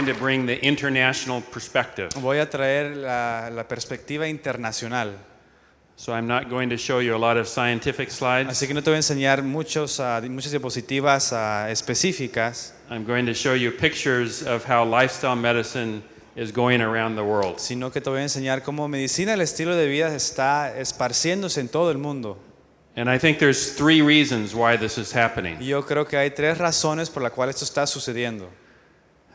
aquí. I'm going to bring the international perspective. Voy a traer la, la perspectiva internacional. So I'm not going to show you a lot of scientific slides. Así que no te voy a enseñar muchos, ah, muchas diapositivas ah, específicas, I'm going to show you pictures of how lifestyle medicine is going around the world. sino que te voy a enseñar cómo medicina, el estilo de vida está esparciéndose en todo el mundo. And I think there's three reasons why this is happening. Yo creo que hay tres razones por las cuales esto está sucediendo.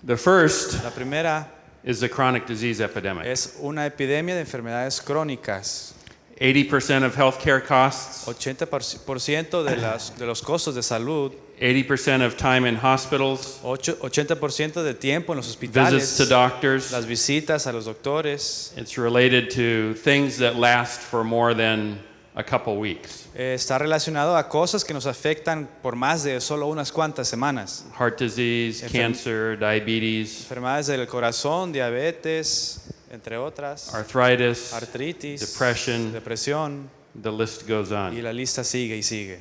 The first La primera is the chronic disease epidemic. es una epidemia de enfermedades crónicas. 80% of healthcare costs, 80% de, las, de los costos de salud, 80% of time in hospitals, ocho- 80% de tiempo en los visits hospitales, to doctors. las visitas a los doctores, It's related to things that last for more than a couple weeks. eh, está relacionado a cosas que nos afectan por más de solo unas cuantas semanas. Heart disease, Enferm- cancer, diabetes, Enfermedades del corazón, diabetes, entre otras, arthritis, artritis, depression. depresión, the list goes y on. la lista sigue y sigue.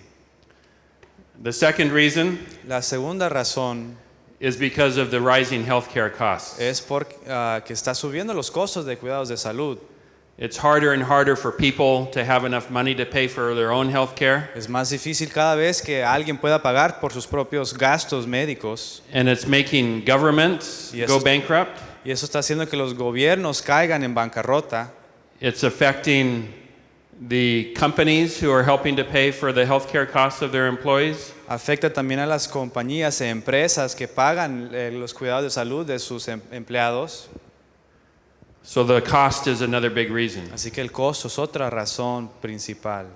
The second reason La segunda razón is because of the rising healthcare costs. es porque está subiendo los costos de cuidados de salud. It's harder and harder for people to have enough money to pay for their own healthcare, Es más difícil cada vez que alguien pueda pagar por sus propios gastos médicos and it's making governments go bankrupt. y eso está haciendo que los gobiernos caigan en bancarrota. It's affecting the companies who are helping to pay for the healthcare costs of their employees. Afecta también a las compañías e empresas que pagan eh, los cuidados de salud de sus em- empleados. So the cost is another big reason. Así que el costo es otra razón principal.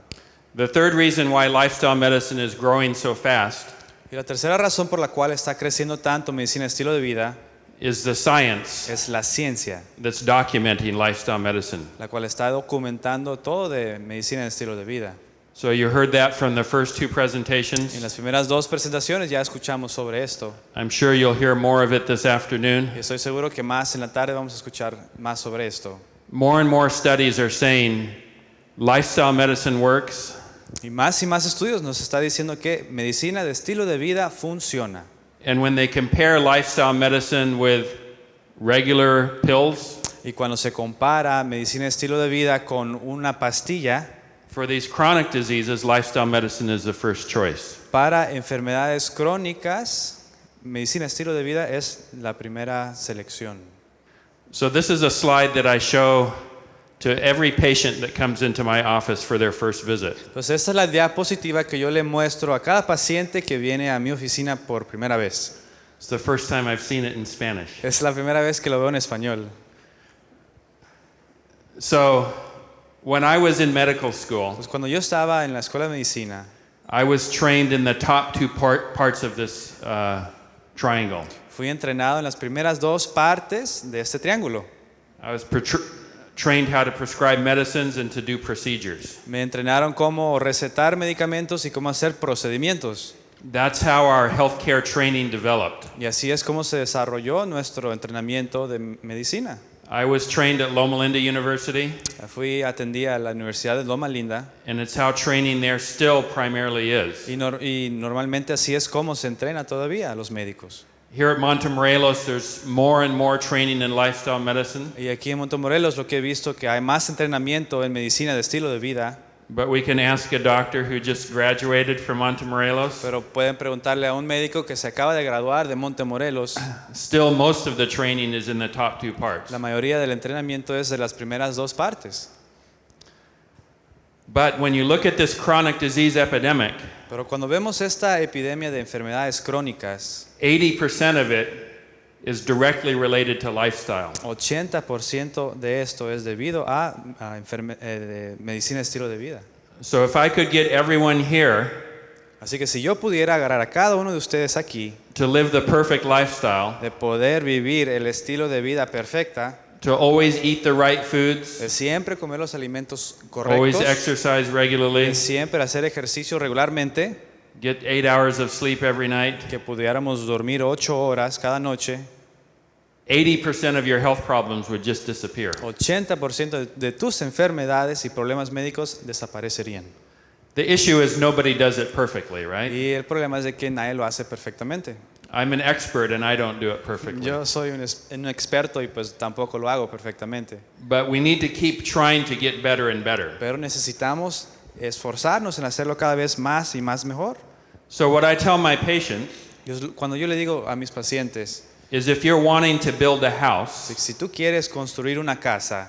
The third reason why lifestyle medicine is growing so fast Y la tercera razón por la cual está creciendo tanto medicina estilo de vida is the science es la ciencia, that's documenting lifestyle medicine. la cual está documentando todo de medicina estilo de vida. So you heard that from the first two En presentations. las primeras dos presentaciones ya escuchamos sobre esto. I'm sure you'll hear more of it this afternoon. Y estoy seguro que más en la tarde vamos a escuchar más sobre esto. More and more studies are saying lifestyle medicine works Y más y más estudios nos está diciendo que medicina de estilo de vida funciona. And when they compare lifestyle medicine with regular pills, Y cuando se compara medicina de estilo de vida con una pastilla, for these chronic diseases, lifestyle medicine is the first choice. para enfermedades crónicas, medicina estilo de vida es la primera selección. So, this is a slide that I show to every patient that comes into my office for their first visit. Entonces esta es la diapositiva que yo le muestro a cada paciente que viene a mi oficina por primera vez. It's the first time I've seen it in Spanish. Es la primera vez que lo veo en español. So, when I was in medical school, Pues cuando yo estaba en la escuela de medicina, I was trained in the top two part, parts of this uh, triangle. fui entrenado en las primeras dos partes de este triángulo. I was trained how to prescribe medicines and to do procedures. Me entrenaron cómo recetar medicamentos y cómo hacer procedimientos. That's how our healthcare training developed. Y así es como se desarrolló nuestro entrenamiento de medicina. I was trained at Loma Linda University, Fui atendí a la Universidad de Loma Linda and it's how training there still primarily is. y, nor- y normalmente así es como se entrena todavía a los médicos. Here at Montemorelos, there's more and more training in lifestyle medicine, Y aquí en Montemorelos lo que he visto que hay más entrenamiento en medicina de estilo de vida, but we can ask a doctor who just graduated from Montemorelos. pero pueden preguntarle a un médico que se acaba de graduar de Montemorelos. Still, most of the training is in the top two parts. La mayoría del entrenamiento es de las primeras dos partes. But when you look at this chronic disease epidemic, Pero cuando vemos esta epidemia de enfermedades crónicas, 80% of it is directly related to lifestyle. 80% de esto es debido a, eh, medicina estilo de vida. So if I could get everyone here Así que si yo pudiera agarrar a cada uno de ustedes aquí, to live the perfect lifestyle, de poder vivir el estilo de vida perfecta, to always eat the right foods, de siempre comer los alimentos always correctos, exercise regularly, de siempre hacer ejercicio regularmente, get eight hours of sleep every night, que pudiéramos dormir ocho horas cada noche, 80% of your health problems would just disappear. 80% de, tus enfermedades y problemas médicos desaparecerían. The issue is nobody does it perfectly, right? Y el problema es de que nadie lo hace perfectamente. I'm an expert and I don't do it perfectly. Yo soy un, un experto y pues tampoco lo hago perfectamente. But we need to keep trying to get better and better. Pero necesitamos esforzarnos en hacerlo cada vez más y más mejor. So, what I tell my patients Yo- cuando yo le digo a mis pacientes, is if you're wanting to build a house si, si tú quieres construir una casa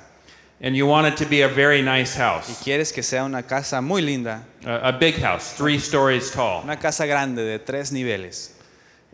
and you want it to be a very nice house. y quieres que sea una casa muy linda, a, a big house, three stories tall, una casa grande de tres niveles,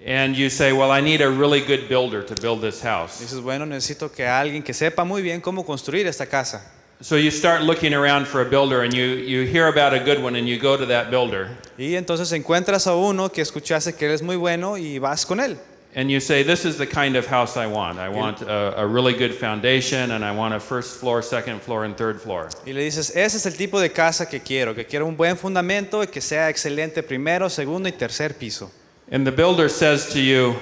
and you say, Well, I need a really good builder to build this house. dices, bueno, necesito que alguien que sepa muy bien cómo construir esta casa. So, you start looking around for a builder and you, you hear about a good one and you go to that builder Y entonces encuentras a uno que escuchaste que él es muy bueno y vas con él. and you say, This is the kind of house I want. I want a, a really good foundation and I want a first floor, second floor, and third floor. Y le dices, ese es el tipo de casa que quiero, que quiero un buen fundamento y que sea excelente primero, segundo y tercer piso. And the builder says to you,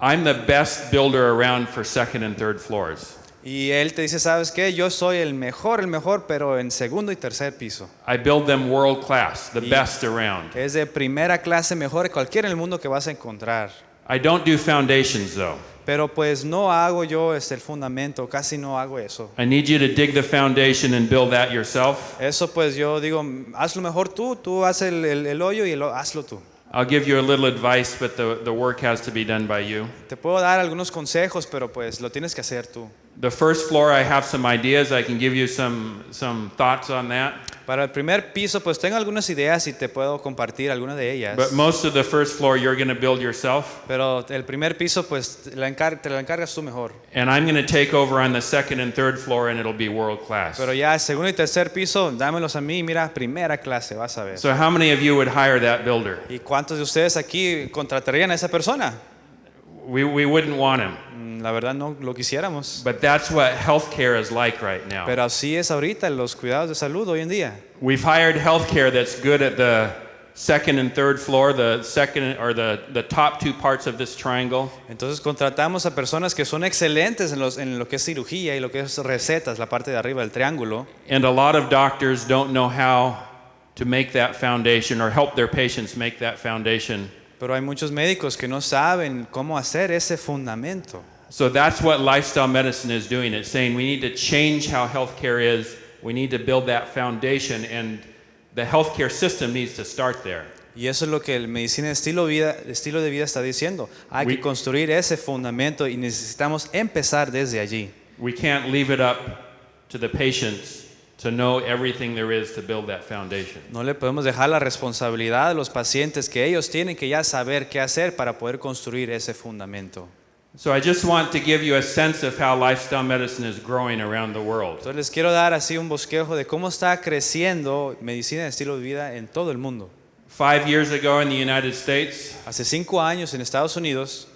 I'm the best builder around for second and third floors. Y él te dice, ¿sabes qué? Yo soy el mejor, el mejor, pero en segundo y tercer piso. I build them world class, the Y- best around. Es de primera clase, mejor que cualquiera en el mundo que vas a encontrar. I don't do foundations though. Pero pues no hago yo este, el fundamento, casi no hago eso. I need you to dig the foundation and build that yourself. Eso pues yo digo, hazlo mejor tú, tú haz el, el- el hoyo y el ho- hazlo tú. I'll give you a little advice, but the, the work has to be done by you. Te puedo dar algunos consejos, pero pues lo tienes que hacer tú. The first floor, I have some ideas. I can give you some, some thoughts on that. Para el primer piso, pues tengo algunas ideas y te puedo compartir algunas de ellas. But most of the first floor, you're going to build yourself. Pero el primer piso, pues te la, encar- te la encargas tú mejor. And I'm going to take over on the second and third floor, and it'll be world class. Pero ya segundo y tercer piso, dámelos a mí, mira, primera clase, vas a ver. So, how many of you would hire that builder? ¿Y cuántos de ustedes aquí contratarían a esa persona? We, we wouldn't want him. La verdad no lo quisiéramos. But that's what healthcare is like right now. Pero así es ahorita los cuidados de salud hoy en día. We've hired healthcare that's good at the second and third floor, the second or the, the top two parts of this triangle. Entonces contratamos a personas que son excelentes en, los- en lo que es cirugía y lo que es recetas, la parte de arriba del triángulo. And a lot of doctors don't know how to make that foundation or help their patients make that foundation. Pero hay muchos médicos que no saben cómo hacer ese fundamento. So that's what lifestyle medicine is doing. It's saying we need to change how healthcare is. We need to build that foundation, and the healthcare system needs to start there. Y eso es lo que el medicina de estilo, vida, estilo de vida está diciendo. Hay We- que construir ese fundamento y necesitamos empezar desde allí. We can't leave it up to the patients to know everything there is to build that foundation. No le podemos dejar la responsabilidad a los pacientes que ellos tienen que ya saber qué hacer para poder construir ese fundamento. So I just want to give you a sense of how lifestyle medicine is growing around the world. Entonces les quiero dar así un bosquejo de cómo está creciendo medicina de estilo de vida en todo el mundo. Five years ago in the United States, Hace cinco años en Estados Unidos,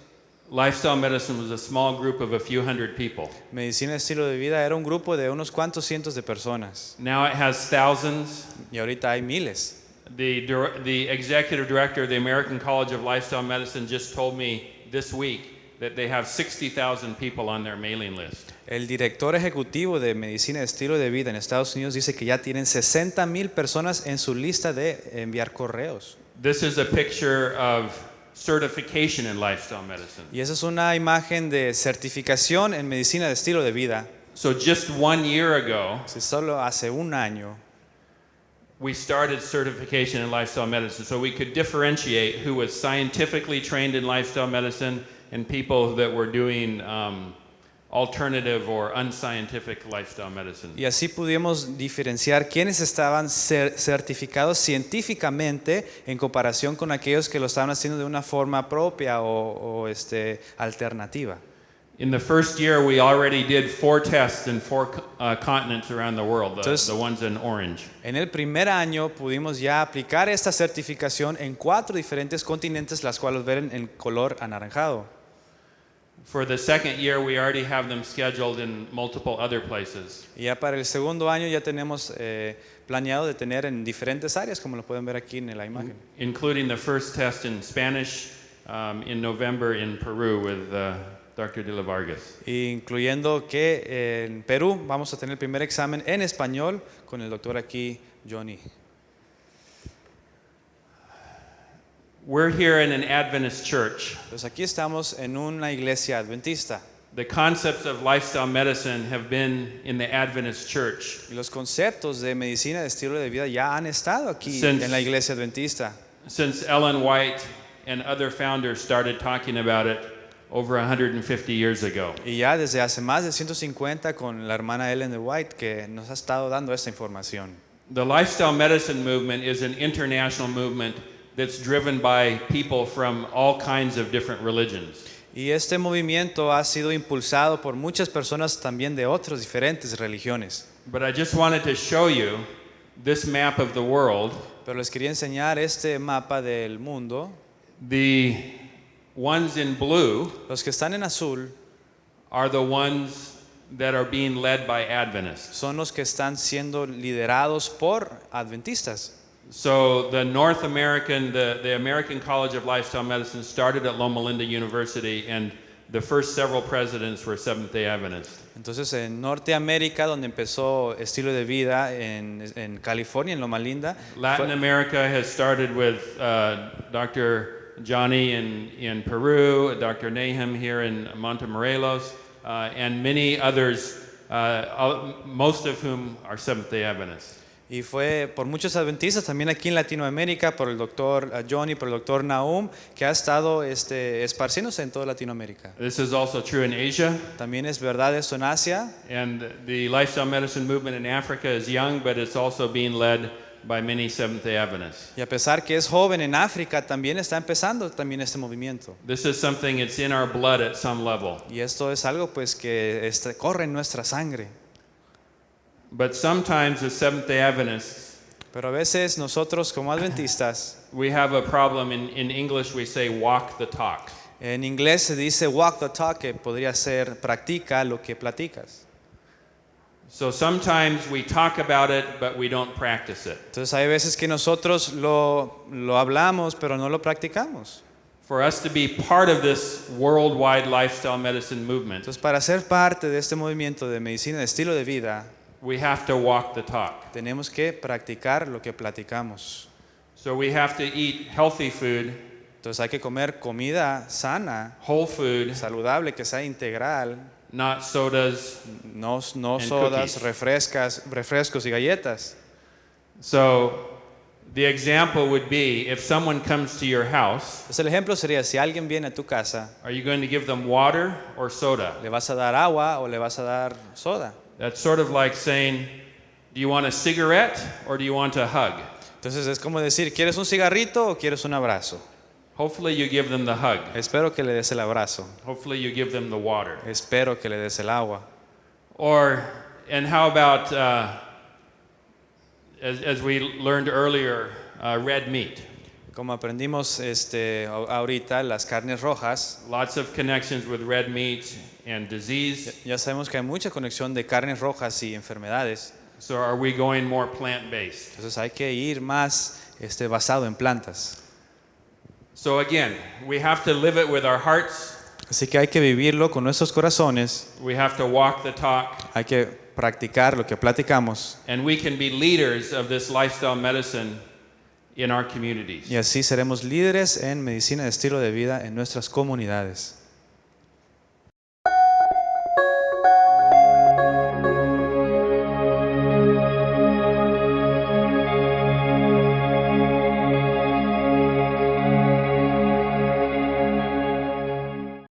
lifestyle medicine was a small group of a few hundred people. medicina de estilo de vida era un grupo de unos cuantos cientos de personas Now it has thousands. y ahorita hay miles. The, the executive director of the American College of Lifestyle Medicine just told me this week that they have 60,000 people on their mailing list. El director ejecutivo de medicina de estilo de vida en Estados Unidos dice que ya tienen 60 mil personas en su lista de enviar correos. This is a picture of certification in lifestyle medicine. Y esa es una imagen de certificación en medicina de estilo de vida. So just one year ago, Si solo hace un año we started certification in lifestyle medicine so we could differentiate who was scientifically trained in lifestyle medicine and people that were doing um, alternative or unscientific lifestyle medicine. y así pudimos diferenciar quiénes estaban cer- certificados científicamente en comparación con aquellos que lo estaban haciendo de una forma propia o, o, este, alternativa. In the first year, we already did four tests in four uh, continents around the world, the, Entonces- the ones in orange. En el primer año pudimos ya aplicar esta certificación en cuatro diferentes continentes, las cuales ven en color anaranjado. For the second year, we already have them scheduled in multiple other places. Ya para el segundo año ya tenemos eh, planeado de tener en diferentes áreas, como lo pueden ver aquí en la imagen. including the first test in Spanish um, in November in Peru with uh, Dr. De La Vargas. Incluyendo que eh, en Perú vamos a tener el primer examen en español con el doctor aquí, Johnny. We're here in an Adventist church. Pues aquí estamos en una iglesia adventista The concepts of lifestyle medicine have been in the Adventist church y los conceptos de medicina de estilo de vida ya han estado aquí Since- en la iglesia adventista. since Ellen White and other founders started talking about it over 150 years ago. Y ya desde hace más de 150 con la hermana Ellen de White que nos ha estado dando esta información. The lifestyle medicine movement is an international movement that's driven by people from all kinds of different religions. Y este movimiento ha sido impulsado por muchas personas también de otras diferentes religiones. But I just wanted to show you this map of the world. Pero les quería enseñar este mapa del mundo. The ones in blue Los que están en azul are the ones that are being led by Adventists. son los que están siendo liderados por adventistas. So the North American, the, the American College of Lifestyle Medicine started at Loma Linda University, and the first several presidents were Seventh Day Adventists. Entonces en Norteamérica, donde empezó estilo de vida, en, en California, en Loma Linda, Latin America has started with uh, Dr. Johnny in, in Peru, Dr. Nahum here in Montemorelos, uh, and many others, uh, most of whom are Seventh day Adventists. Y fue por muchos adventistas, también aquí en Latinoamérica, por el doctor eh, Johnny, por el doctor Nahum, que ha estado este, esparciéndose en toda Latinoamérica. This is also true in Asia, También es verdad esto en Asia, and the lifestyle medicine movement in Africa is young, but it's also being led by many Seventh day Adventists. y a pesar que es joven en África, también está empezando también este movimiento. This is something that's in our blood at some level. Y esto es algo pues que este, corre en nuestra sangre. But sometimes as Seventh day Adventists, Pero a veces nosotros como adventistas, we have a problem. In, in English, we say walk the talk. en inglés se dice walk the talk, que podría ser practica lo que platicas. So sometimes we talk about it, but we don't practice it. Entonces hay veces que nosotros lo, lo hablamos, pero no lo practicamos. For us to be part of this worldwide lifestyle medicine movement, Entonces para ser parte de este movimiento de medicina de estilo de vida, we have to walk the talk. tenemos que practicar lo que platicamos. So we have to eat healthy food, Entonces hay que comer comida sana, whole food, saludable, que sea integral, not sodas. no, no And sodas, cookies. refrescas, refrescos y galletas. So the example would be if someone comes to your house, Entonces el ejemplo sería, si alguien viene a tu casa, are you going to give them water or soda? ¿le vas a dar agua o le vas a dar soda? That's sort of like saying, do you want a cigarette or do you want a hug? Entonces es como decir, ¿quieres un cigarrito o quieres un abrazo? Hopefully you give them the hug. Espero que le des el abrazo. Hopefully you give them the water. Espero que le des el agua. Or, and how about, uh, as, as we learned earlier, uh, red meat? Como aprendimos este, ahorita, las carnes rojas, Lots of connections with red meat and disease. ya sabemos que hay mucha conexión de carnes rojas y enfermedades. So are we going more plant based? Entonces hay que ir más este, basado en plantas. So again, we have to live it with our hearts. Así que hay que vivirlo con nuestros corazones, We have to walk the talk. hay que practicar lo que platicamos And we can be leaders of this lifestyle medicine in our communities. y así seremos líderes en medicina de estilo de vida en nuestras comunidades.